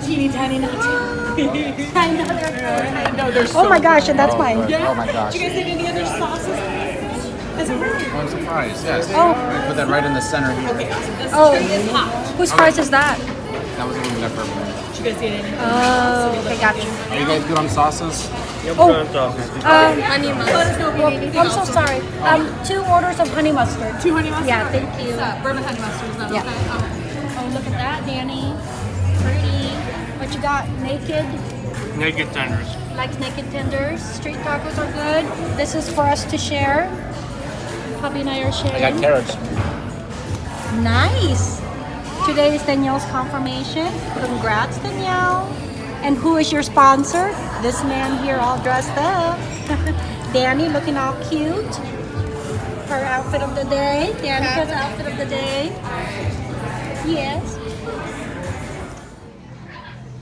teeny tiny nuts. I know they're I know there's Oh my gosh, and that's oh, mine. good. Oh my gosh. Do you guys need any other sauces? Is? I'm surprised. Yes. Oh. We put that right in the center here. Okay, awesome. This Oh. tray is hot. Whose price is that? That was a little left over there. You guys need any? Oh, okay, got you. Are you guys good on sauces? Oh, um, Honey mustard. I'm so sorry. Um, two orders of honey mustard. Two honey mustard? Yeah, thank you. Bourbon honey mustard, is that Yeah. okay? Okay. Oh, look at that, Danny. Pretty. What you got? Naked. Naked tenders. Like naked tenders. Street tacos are good. This is for us to share. Hubby and I are sharing. I got carrots. Nice. Today is Danielle's confirmation. Congrats, Danielle. And who is your sponsor? This man here all dressed up. Danny looking all cute. Her outfit of the day. Danica's outfit of the day. Yes.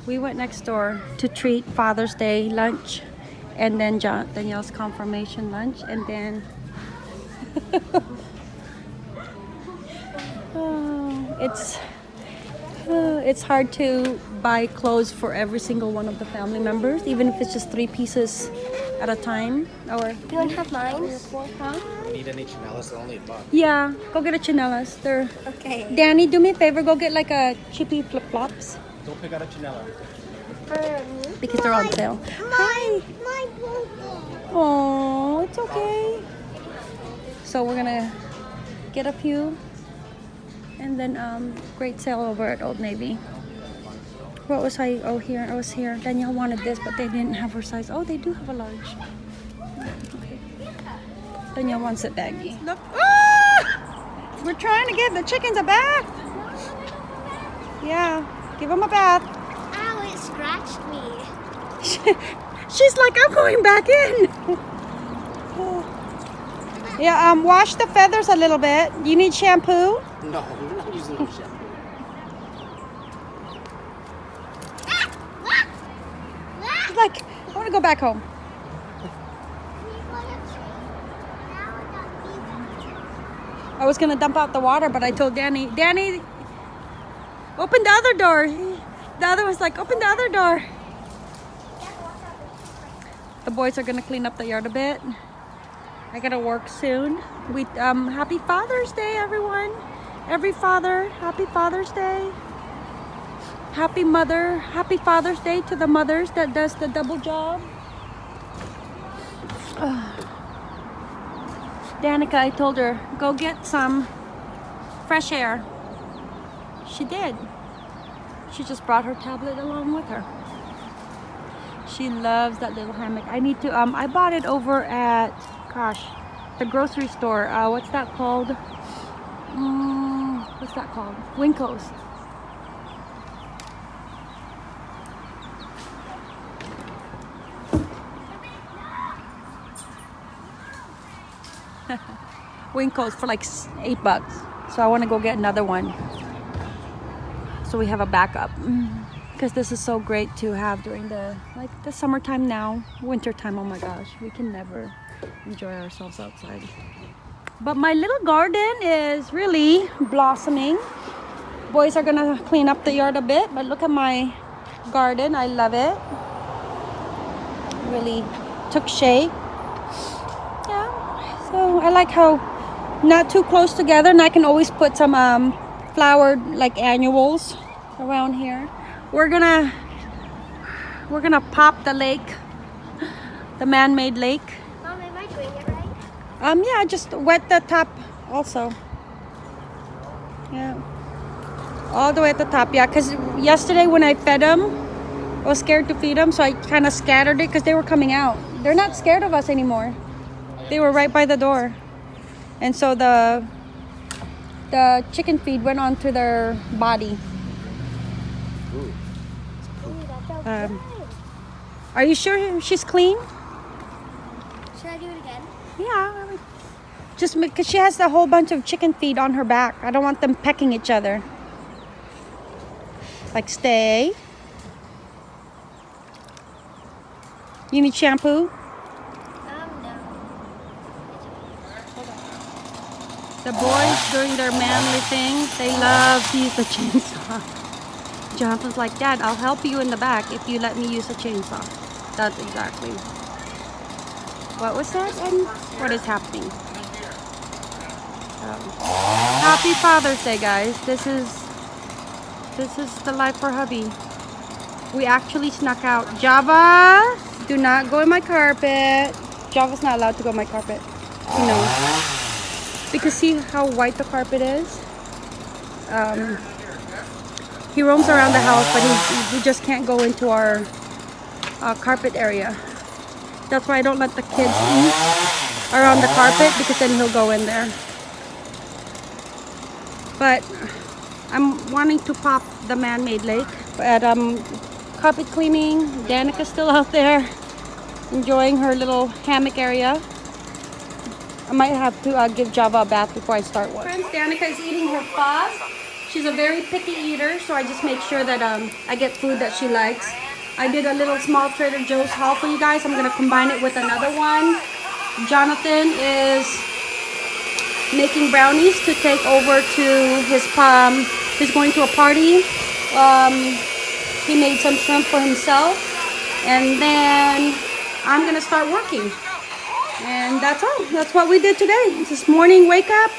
We went next door to treat Father's Day lunch and then John, Danielle's confirmation lunch and then Oh, it's uh, it's hard to buy clothes for every single one of the family members, even if it's just three pieces at a time. Or You want to have mine? huh? Need any chanelas? Only a buck. Yeah, go get a chinelas. They're Okay. Danny, do me a favor, go get like a chippy flip flops Don't pick out a chanela. For me? because they're on sale. Hi. My broken. Oh, it's okay. So we're gonna get a few, and then um, great sale over at Old Navy. What was I? Oh, here I was here. Danielle wanted this, but they didn't have her size. Oh, they do have a large. Okay. Danielle wants it baggy. Look, ah! we're trying to give the chickens a bath. Yeah, give them a bath. Ow, it scratched me. She's like, I'm going back in. yeah, um, wash the feathers a little bit. You need shampoo? No, we're not using no shampoo. She's like, I want to go back home. I was gonna dump out the water, but I told Danny, Danny, open the other door. The other was like, open the other door. The boys are gonna clean up the yard a bit. I gotta work soon. We um, happy Father's Day, everyone. Every father, happy Father's Day. Happy mother, happy Father's Day to the mothers that does the double job. Danica, I told her, go get some fresh air. She did. She just brought her tablet along with her. She loves that little hammock. I need to, um, I bought it over at, gosh, the grocery store. Uh, what's that called? Mm, what's that called? WinCo's. WinCo's for like eight bucks. So I want to go get another one. So we have a backup. Mm, because this is so great to have during the like the summertime now, wintertime. Oh my gosh, we can never enjoy ourselves outside. But my little garden is really blossoming. Boys are gonna clean up the yard a bit, but look at my garden. I love it. Really took shape. Yeah. So I like how not too close together and I can always put some um, flowered like annuals around here. We're gonna we're gonna pop the lake, the man-made lake. Mom, am I doing it right? Um, yeah, just wet the top also. Yeah. All the way at the top, yeah. Because yesterday when I fed them, I was scared to feed them, so I kind of scattered it because they were coming out. They're not scared of us anymore. They were right by the door. And so the the chicken feed went onto their body. Ooh, Um. Are you sure she's clean? Should I do it again? Yeah. Just because she has a whole bunch of chicken feed on her back. I don't want them pecking each other. Like, stay. You need shampoo? Um, no. The boys, doing their manly thing, they love to use the chainsaw. Jonathan's like, Dad, I'll help you in the back if you let me use a chainsaw. That's exactly. What was that? And what is happening? Um, happy Father's Day, guys. This is this is the life for hubby. We actually snuck out. Java, do not go in my carpet. Java's not allowed to go in my carpet. You know. Because see how white the carpet is? Um, he roams around the house, but he, he just can't go into our uh, carpet area. That's why I don't let the kids eat around the carpet because then he'll go in there. But I'm wanting to pop the man-made lake. But um, carpet cleaning, Danica's still out there enjoying her little hammock area. I might have to uh, give Java a bath before I start one. Friends, Danica is eating her pho. She's a very picky eater, so I just make sure that um, I get food that she likes. I did a little small Trader Joe's haul for you guys. I'm going to combine it with another one. Jonathan is making brownies to take over to his um, he's going to a party. Um, he made some shrimp for himself. And then I'm going to start working. And that's all. That's what we did today. This morning, wake up,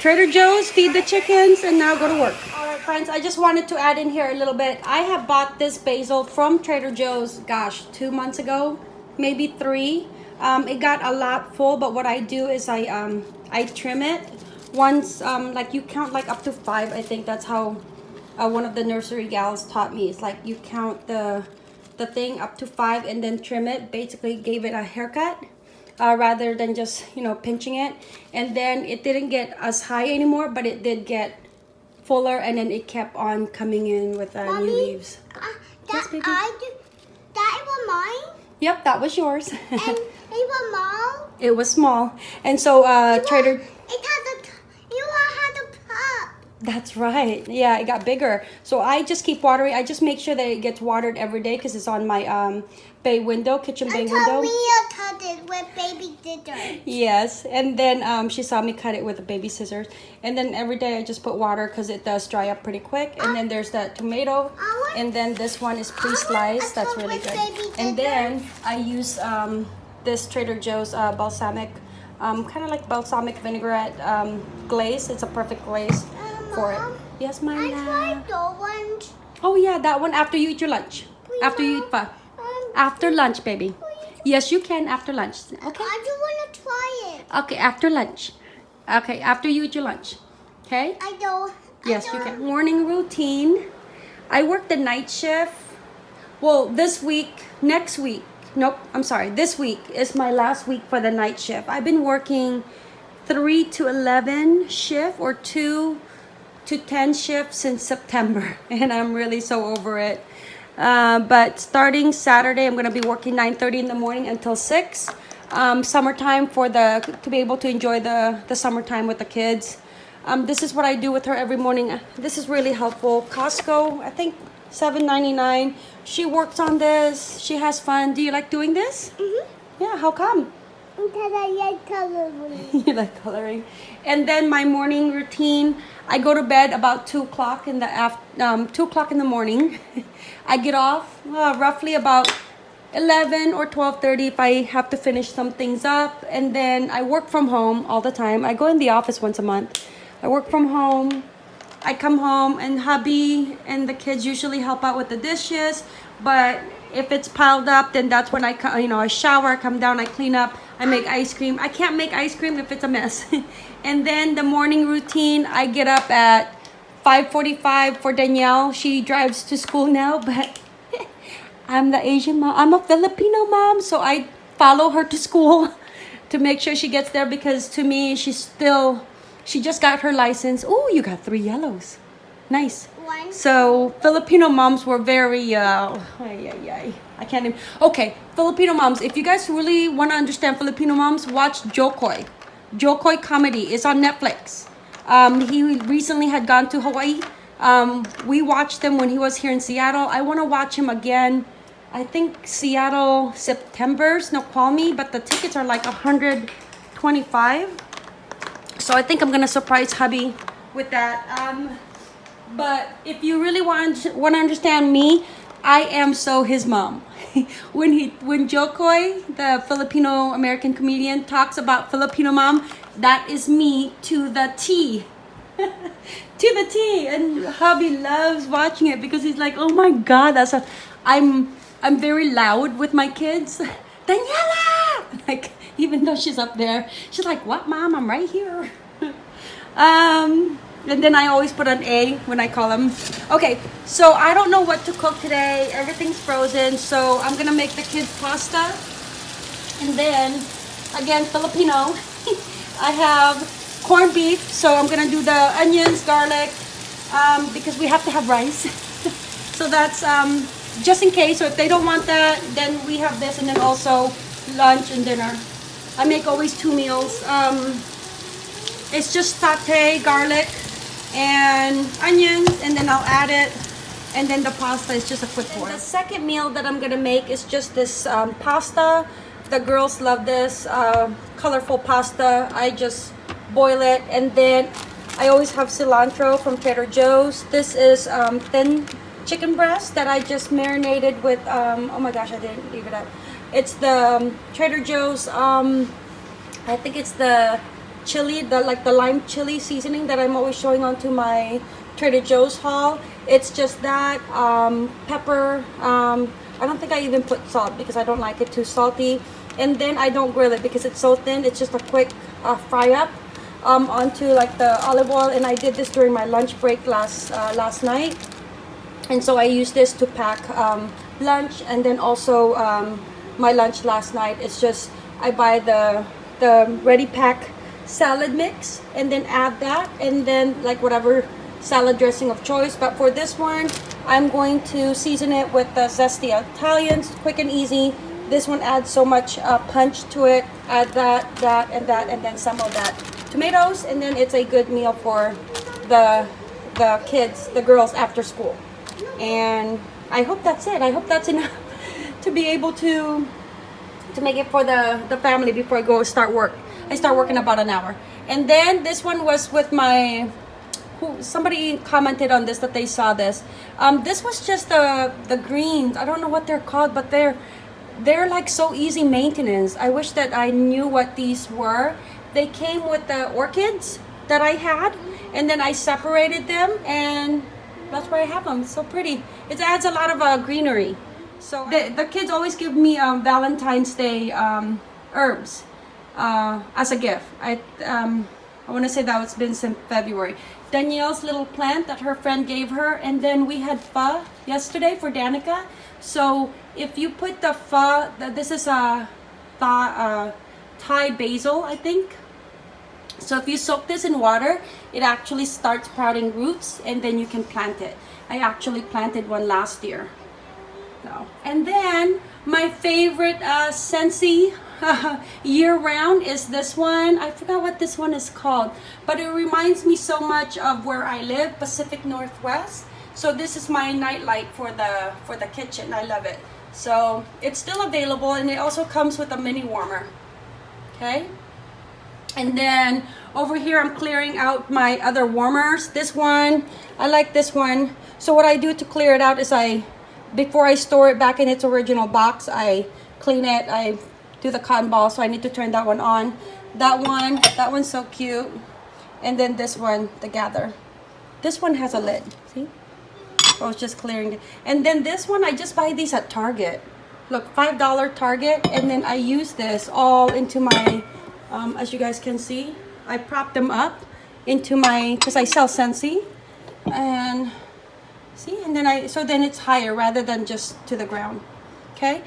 Trader Joe's, feed the chickens, and now go to work. All right, friends, I just wanted to add in here a little bit. I have bought this basil from Trader Joe's, gosh, two months ago, maybe three. Um, it got a lot full, but what I do is I um, I trim it once, um, like you count like up to five. I think that's how uh, one of the nursery gals taught me. It's like you count the the thing up to five and then trim it. Basically, gave it a haircut uh, rather than just you know pinching it and then it didn't get as high anymore but it did get fuller and then it kept on coming in with uh, Mommy, new leaves Uh, Yes, that baby? I do, that was mine, yep that was yours and it was mom. it was small and so uh It trader was- It had a, you had a pup. That's right yeah it got bigger so i just keep watering i just make sure that it gets watered every day because it's on my um bay window kitchen bay Until window Mia cut it with baby scissors. Yes, and then um, she saw me cut it with a baby scissors, and then every day I just put water because it does dry up pretty quick. And then there's that tomato, want- and then this one is pre-sliced. That's really good. And then I use um, this Trader Joe's uh, balsamic, um, kind of like balsamic vinaigrette um, glaze. It's a perfect glaze for it. Yes, my I love. tried the ones. Oh yeah, that one after you eat your lunch. Please, After you eat Mom. pho. Um, After lunch, baby. Yes, you can after lunch. Okay. I just want to try it. Okay, after lunch. Okay, after you eat your lunch. Okay? I don't. Yes, you don't- can. Morning routine. I work the night shift. Well, this week, next week. Nope, I'm sorry. This week is my last week for the night shift. I've been working 3 to 11 shift or 2 to 10 shifts since September, and I'm really so over it. Uh, but starting Saturday, I'm gonna be working 9:30 in the morning until 6. Um, summertime for the to be able to enjoy the the summertime with the kids. Um, this is what I do with her every morning. This is really helpful. Costco, I think 7.99. She works on this. She has fun. Do you like doing this? Mhm. Yeah. How come? Because I like coloring. you like coloring. And then my morning routine, I go to bed about two o'clock in the af- um, two o'clock in the morning. I get off uh, roughly about eleven or twelve thirty if I have to finish some things up, and then I work from home all the time. I go in the office once a month. I work from home. I come home and hubby and the kids usually help out with the dishes, but if it's piled up, then that's when I you know I shower, I come down, I clean up, I make ice cream. I can't make ice cream if it's a mess. and then the morning routine, I get up at 5:45 for Danielle. She drives to school now, but I'm the Asian mom. I'm a Filipino mom, so I follow her to school to make sure she gets there because to me she's still she just got her license. Oh, you got three yellows. Nice. One. So Filipino moms were very uh ay, ay, ay. I can't even Okay, Filipino moms, if you guys really want to understand Filipino moms, watch Jo Koy. Jokoy comedy is on Netflix. Um, he recently had gone to Hawaii. Um, we watched him when he was here in Seattle. I want to watch him again. I think Seattle September, Snoqualmie, but the tickets are like 125. So I think I'm gonna surprise hubby with that. Um, But if you really want want to understand me, I am so his mom. when he when Jo Koy, the Filipino American comedian, talks about Filipino mom, that is me to the T. to the T. And hubby loves watching it because he's like, oh my god, that's a I'm I'm very loud with my kids. Daniela! Like even though she's up there, she's like, what mom? I'm right here. um and then I always put an A when I call them. Okay, so I don't know what to cook today. Everything's frozen, so I'm gonna make the kids pasta. And then, again, Filipino. I have corned beef, so I'm gonna do the onions, garlic, um, because we have to have rice. so that's um, just in case. So if they don't want that, then we have this, and then also lunch and dinner. I make always two meals. Um, it's just satay, garlic, and onions and then I'll add it and then the pasta is just a quick boil. The second meal that I'm gonna make is just this um, pasta. The girls love this uh, colorful pasta. I just boil it and then I always have cilantro from Trader Joe's. This is um, thin chicken breast that I just marinated with, um, oh my gosh, I didn't leave it up. It's the um, Trader Joe's, um, I think it's the chili, the like the lime chili seasoning that I'm always showing onto my Trader Joe's haul. It's just that um, pepper. Um, I don't think I even put salt because I don't like it too salty. And then I don't grill it because it's so thin. It's just a quick uh, fry up um, onto like the olive oil. And I did this during my lunch break last uh, last night. And so I used this to pack um, lunch and then also um, my lunch last night. It's just I buy the the ready pack salad mix and then add that and then like whatever salad dressing of choice. But for this one I'm going to season it with the zesty Italians quick and easy. This one adds so much uh, punch to it. Add that that and that and then some of that tomatoes. And then it's a good meal for the the kids the girls after school. And I hope that's it. I hope that's enough to be able to to make it for the the family before I go start work I start working about an hour. And then this one was with my who somebody commented on this that they saw this. Um, this was just the the greens. I don't know what they're called, but they're they're like so easy maintenance. I wish that I knew what these were. They came with the orchids that I had, and then I separated them, and that's where I have them. so pretty. It adds a lot of uh, greenery. So the, the kids always give me um, Valentine's Day um, herbs uh, as a gift. I um, I want to say that it's been since February. Danielle's little plant that her friend gave her, and then we had pho yesterday for Danica. So if you put the pho, this is a uh, Thai basil, I think. So if you soak this in water, it actually starts sprouting roots, and then you can plant it. I actually planted one last year. So, and then my favorite uh, year round is this one. I forgot what this one is called, but it reminds me so much of where I live, Pacific Northwest. So this is my nightlight for the for the kitchen. I love it. So it's still available and it also comes with a mini warmer. Okay. And then over here I'm clearing out my other warmers. This one, I like this one. So what I do to clear it out is I, before I store it back in its original box, I clean it, I do the cotton ball so I need to turn that one on. That one that one's so cute. And then this one the gather. This one has a lid. See? I was just clearing it. And then this one I just buy these at Target. Look five dollar Target and then I use this all into my um, as you guys can see I prop them up into my because I sell Scentsy. and see? And then I so then it's higher rather than just to the ground. Okay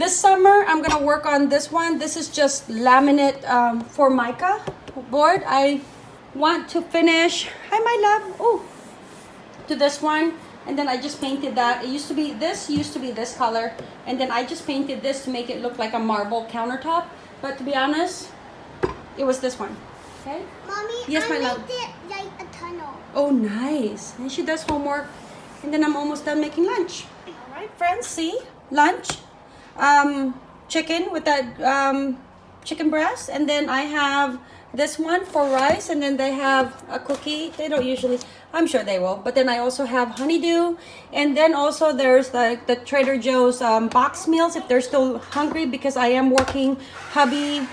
this summer, I'm going to work on this one. This is just laminate um, Formica board. I want to finish, hi my love, oh, to this one. And then I just painted that. It used to be, this used to be this color. And then I just painted this to make it look like a marble countertop. But to be honest, it was this one. Okay? Mommy, yes, I my love. it like a tunnel. Oh, nice. And she does homework. And then I'm almost done making lunch. All right, friends, see? Lunch um, chicken with that um, chicken breast. And then I have this one for rice, and then they have a cookie. They don't usually, I'm sure they will. But then I also have honeydew, and then also there's the, the Trader Joe's um, box meals if they're still hungry because I am working. Hubby,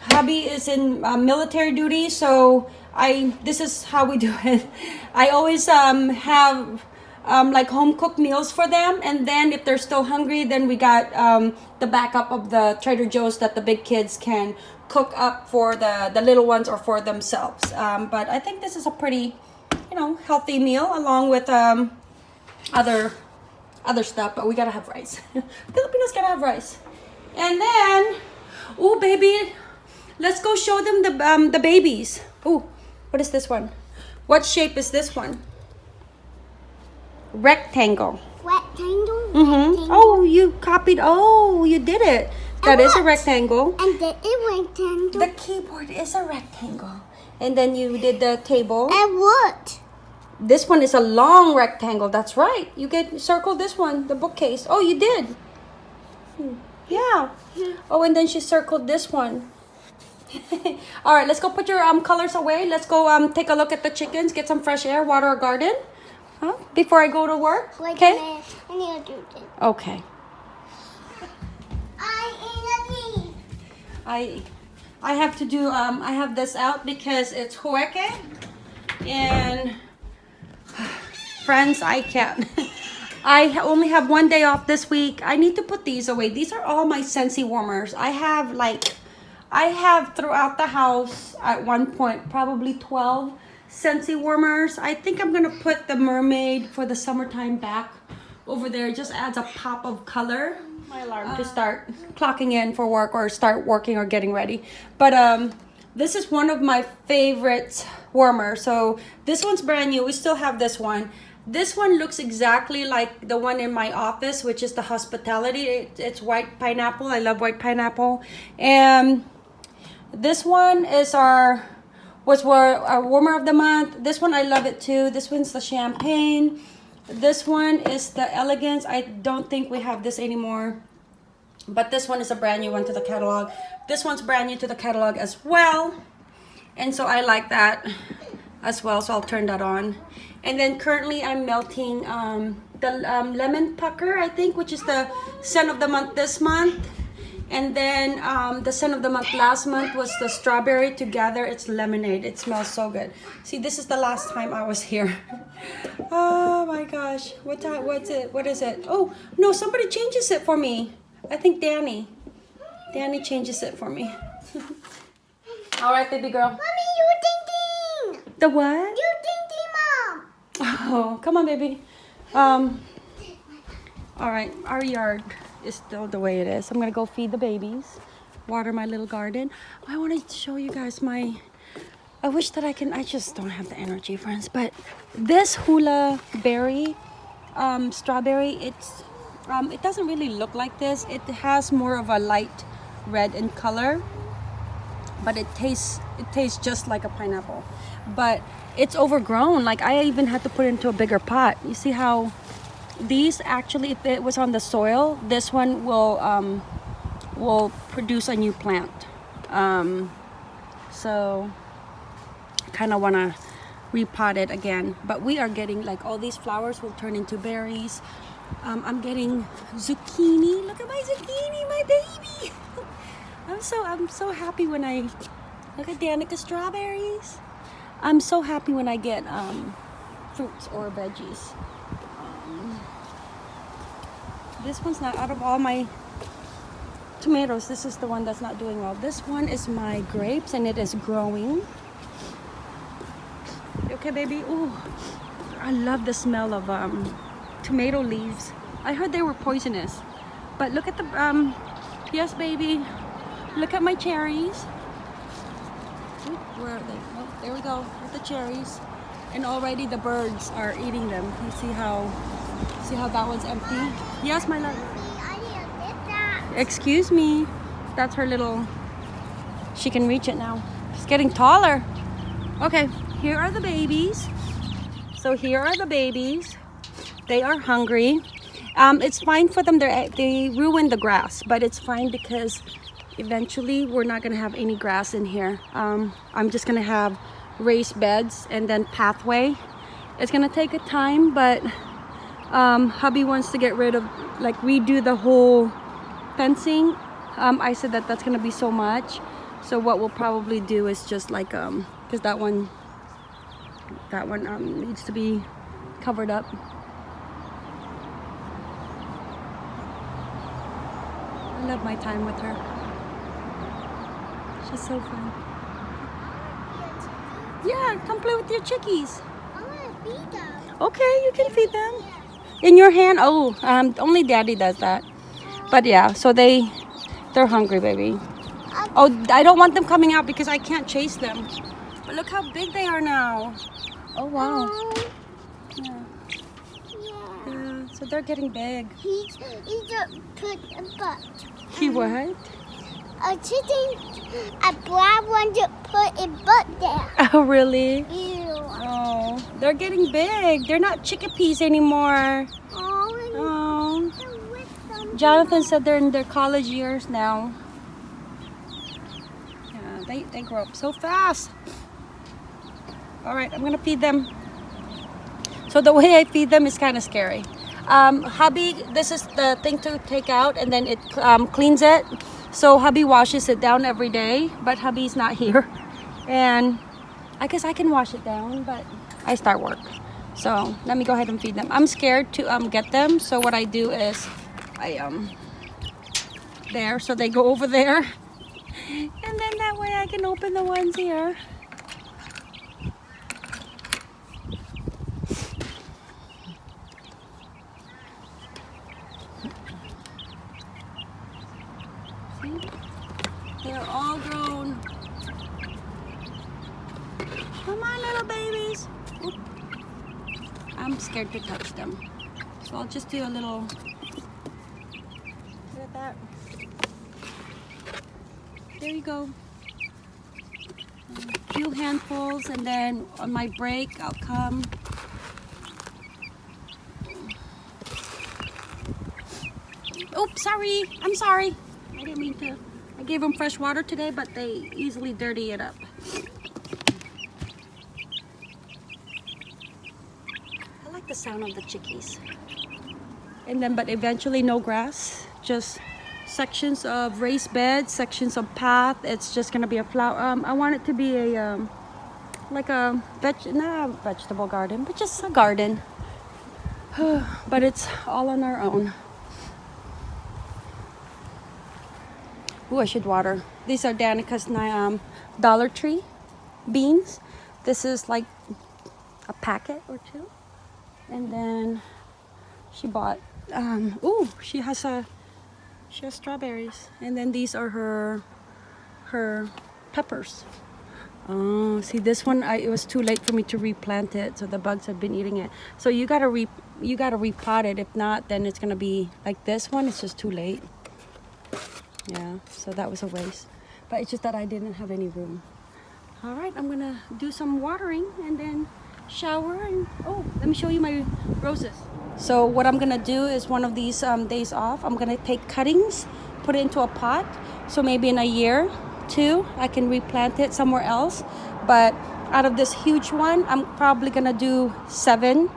hubby is in uh, military duty, so I this is how we do it. I always um, have um, like home cooked meals for them, and then if they're still hungry, then we got um, the backup of the Trader Joe's that the big kids can cook up for the the little ones or for themselves. Um, but I think this is a pretty, you know, healthy meal along with um, other other stuff. But we gotta have rice. Filipinos gotta have rice, and then, oh baby, let's go show them the um, the babies. Oh, what is this one? What shape is this one? Rectangle. Rectangle. Mm-hmm. Rectangle. Oh, you copied. Oh, you did it. That is a what? rectangle. And the rectangle. The keyboard is a rectangle. And then you did the table. and what? This one is a long rectangle. That's right. You get circle this one, the bookcase. Oh, you did. Hmm. Yeah. Oh, and then she circled this one. All right, let's go put your um colors away. Let's go um take a look at the chickens, get some fresh air, water our garden. Huh? Before I go to work. Wait Okay. a. I need to do this. Okay. I need a I I have to do um I have this out because it's hueque and friends I can't I only have one day off this week. I need to put these away. These are all my Scentsy warmers. I have like I have throughout the house at one point probably 12 Scentsy warmers. I think I'm going to put the mermaid for the summertime back over there. It just adds a pop of color. My alarm to start clocking in for work or start working or getting ready. But um this is one of my favorite warmers. So this one's brand new. We still have this one. This one looks exactly like the one in my office, which is the hospitality. It, it's white pineapple. I love white pineapple. And this one is our was our, our warmer of the month. This one I love it too. This one's the champagne. This one is the elegance. I don't think we have this anymore. But this one is a brand new one to the catalog. This one's brand new to the catalog as well. And so I like that as well. So I'll turn that on. And then currently I'm melting um, the um, lemon pucker, I think, which is the scent of the month this month. And then um, the scent of the month last month was the strawberry together. It's lemonade. It smells so good. See, this is the last time I was here. oh my gosh. What time? What's it? What is it? Oh, no, somebody changes it for me. I think Danny. Danny changes it for me. All right, baby girl. Mommy, you ding ding. The what? You ding ding, mom. Oh, come on, baby. Um. All right, our yard is still the way it is. I'm gonna go feed the babies, water my little garden. I wanted to show you guys my. I wish that I can. I just don't have the energy, friends. But this hula berry, um, strawberry, it's um, it doesn't really look like this. It has more of a light red in color but it tastes it tastes just like a pineapple but it's overgrown like i even had to put it into a bigger pot you see how these actually if it was on the soil this one will um, will produce a new plant. Um, so kind of want to repot it again. But we are getting like all these flowers will turn into berries. Um, i'm getting zucchini. Look at my zucchini my baby. I'm so i'm so happy when i look at danica strawberries. I'm so happy when i get um, fruits or veggies this one's not out of all my tomatoes. This is the one that's not doing well. This one is my grapes and it is growing. Okay baby? Ooh, i love the smell of um, tomato leaves. I heard they were poisonous but look at the um yes baby. Look at my cherries. Where are they? Oh there we go with the cherries. And already the birds are eating them. You see how see how that one's empty yes my love to. Excuse me. That's her little. She can reach it now. She's getting taller. Okay, here are the babies. So here are the babies. They are hungry. Um, it's fine for them. They they ruin the grass, but it's fine because eventually we're not gonna have any grass in here. Um, I'm just gonna have raised beds and then pathway. It's gonna take a time, but um, hubby wants to get rid of, like redo the whole fencing. Um, I said that that's gonna be so much. So what we'll probably do is just like, um, cause that one, that one um, needs to be covered up. I love my time with her. She's so fun. Yeah, come play with your chickies. I want to feed them. Okay, you can feed them. In your hand? Oh, um, only daddy does that. But yeah, so they, they're hungry, baby. Oh, I don't want them coming out because I can't chase them. But look how big they are now. Oh, wow. Yeah, Yeah. yeah. So they're getting big. He's, he's a put a butt. He what? A chicken, a black one to put a butt there. Oh, really? Ew. They're getting big. They're not chickpeas anymore. Oh, Oh. I'm with them. Jonathan said they're in their college years now. Yeah, they, they grow up so fast. All right, I'm gonna feed them. So the way I feed them is kind of scary. Um, hubby, this is the thing to take out and then it um, cleans it. So hubby washes it down every day, but hubby's not here. And I guess I can wash it down, but I start work. So let me go ahead and feed them. I'm scared to um, get them. So what I do is I um there so they go over there and then that way I can open the ones here See? they're all grown come on little babies Oop. I'm scared to touch them so I'll just do a little Look at that. There you go. A few handfuls and then on my break I'll come. Oops, sorry. I'm sorry. I didn't mean to. I gave them fresh water today, but they easily dirty it up. I like the sound of the chickies and then but eventually no grass just sections of raised beds sections of path it's just gonna be a flower um, i want it to be a um, like a veg not a vegetable garden but just a garden but it's all on our own Ooh, I should water. These are Danica's um, Dollar Tree beans. This is like a packet or two. And then she bought um oh she has a she has strawberries. And then these are her her peppers. Oh see this one I, it was too late for me to replant it so the bugs have been eating it. So you gotta re you gotta repot it. If not then it's gonna be like this one it's just too late. Yeah so that was a waste. But it's just that I didn't have any room. All right I'm gonna do some watering and then shower and oh let me show you my roses. So what I'm gonna do is one of these um, days off I'm gonna take cuttings put it into a pot. So maybe in a year two I can replant it somewhere else. But out of this huge one I'm probably gonna do seven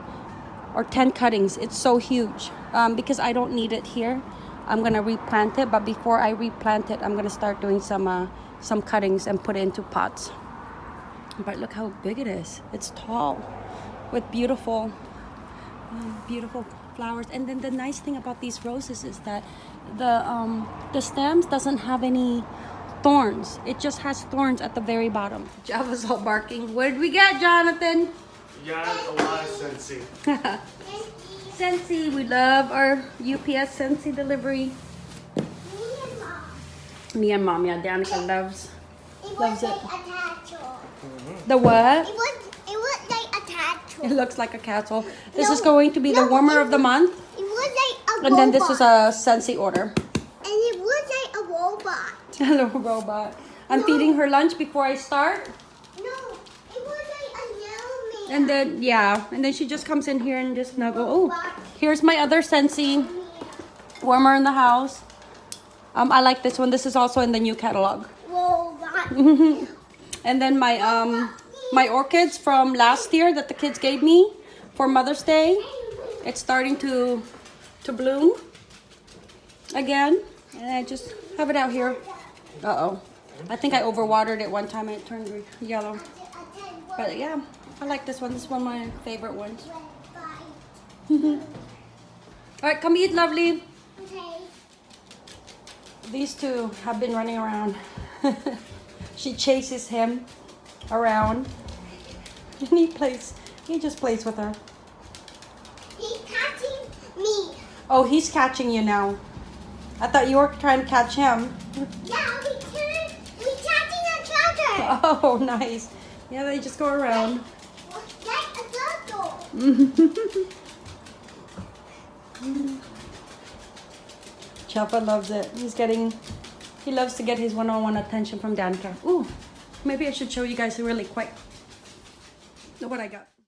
or 10 cuttings. It's so huge. Um, because I don't need it here. I'm gonna replant it but before I replant it I'm gonna start doing some uh, some cuttings and put it into pots but look how big it is. It's tall with beautiful um, beautiful flowers. And then the nice thing about these roses is that the um the stems doesn't have any thorns. It just has thorns at the very bottom. Java's all barking. What did we get jonathan? You got a lot of Scentsy. Scentsy, we love our UPS Scentsy delivery. Me and mom, Me and mom, yeah, Danica loves It Loves it. A the what? It was, it was like a castle. It looks like a castle. This No, is going to be the warmer it of the month. It was like a And then this is a Scentsy order. And it was like a robot. Hello, robot. I'm No. feeding her lunch before I start. No, it was like a yellow man. And then, yeah, and then she just comes in here and just snuggle. Oh, here's my other Scentsy warmer in the house. Um, I like this one. This is also in the new catalog. That. And then my um my orchids from last year that the kids gave me for Mother's Day. It's starting to to bloom again. And I just have it out here. Uh-oh. I think I overwatered it one time and it turned yellow. But yeah, I like this one. This is one of my favorite ones. All right, come eat, lovely. Okay. These two have been running around. she chases him around. And he plays, he just plays with her. He's catching me. Oh, he's catching you now. I thought you were trying to catch him. Yeah, we can. We catching each other. Oh, nice. Yeah, they just go around. Like a turtle. Chopper loves it. He's getting, he loves to get his one-on-one attention from Danica. Ooh, maybe I should show you guys really quick what I got.